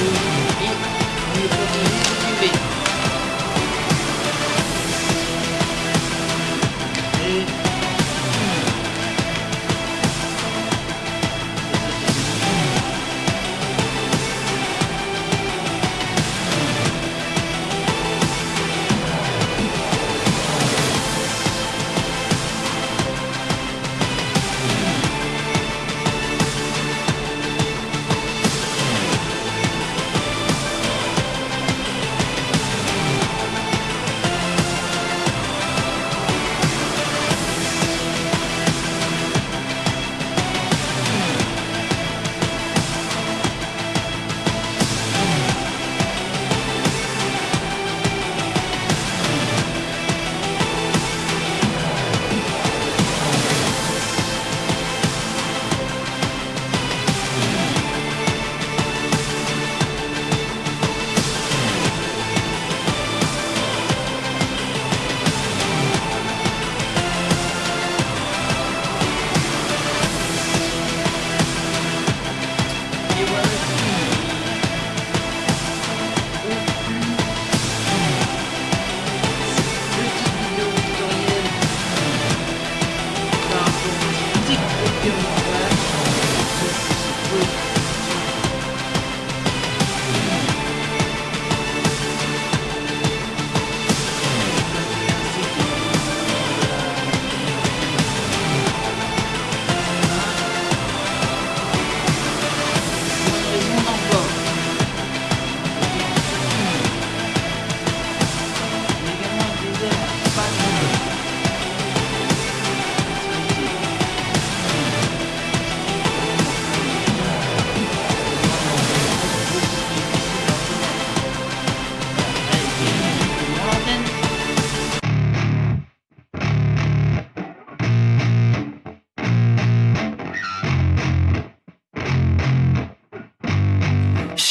you.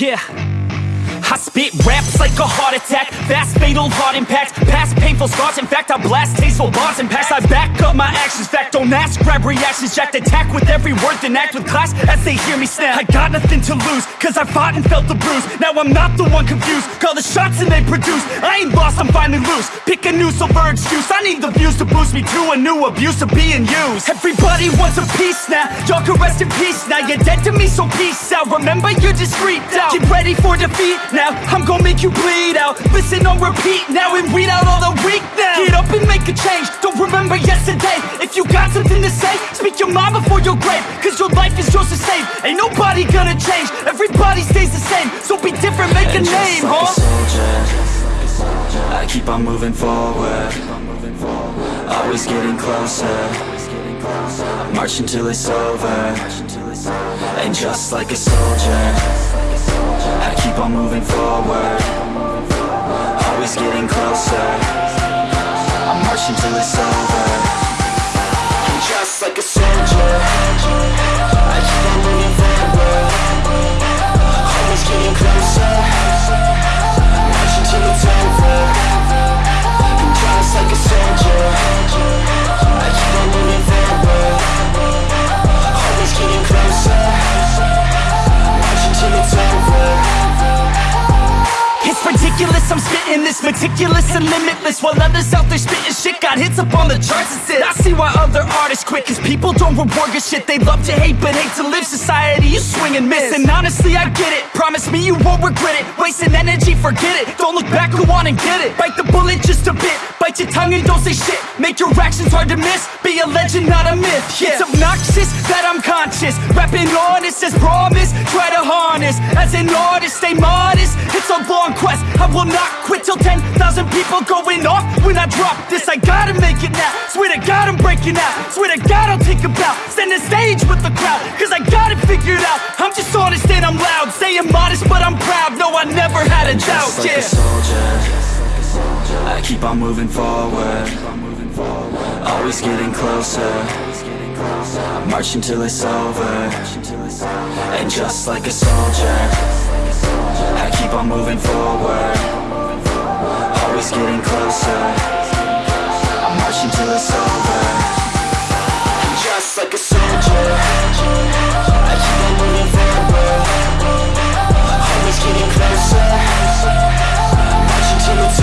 Yeah. I spit raps like a heart attack. Fast, fatal, heart impact. Past painful scars. In fact, I blast tasteful bars and packs I back up my actions. Fact, don't ask, grab reactions. Jacked attack with every word Then act with class as they hear me snap. I got nothing to lose Cause I fought and felt the bruise. Now I'm not the one confused. Call the shots and they produce. I ain't lost, I'm finally loose. Pick a new silver excuse I need the views to boost me to a new abuse of being used. Everybody wants a piece now. Y'all can rest in peace. Now You're dead to me, so peace out. Remember, you're discreet out. Get ready for defeat now I'm gonna make you bleed out. Listen on repeat now and weed out all the weak now. Get up and make a change. Don't remember yesterday. If you got something to say Speak your mind before your grave. Cause your life is yours to save. Ain't nobody gonna change. Everybody stays the same. So be different, make a And name, just like huh? a soldier. I keep on moving forward. Always getting closer. March until it's over. And just like a soldier I keep on moving forward. Always getting closer ridiculous, I'm spitting this meticulous and limitless While others out there spitting shit got hits up on the charts and shit I see why other artists quit Cause people don't reward good shit. They love to hate but hate to live. Society, you swing and miss. And honestly, I get it. Promise me you won't regret it. Wasting energy, forget it. Don't look back, go on and get it Bite your tongue and don't say shit. Make your actions hard to miss. Be a legend, not a myth. Yeah. It's obnoxious that I'm conscious. Rapping honest as promise. Try to harness. As an artist, stay modest. It's a long quest. I will not quit till 10,000 people going off. When I drop this, I gotta make it now. Swear to God I'm breaking out. Swear to God I'll take a bow. Stand the stage with the crowd Cause I got it figured out. I'm just honest and I'm loud. Saying modest but I'm proud. No, I never had a doubt, Just like yeah. a soldier I keep on moving forward. Always getting closer. Marching till it's over. And just like a soldier I keep on moving forward. Always getting closer. I'm marching till it's over. And just like a soldier I keep on moving forward. Always getting closer. It's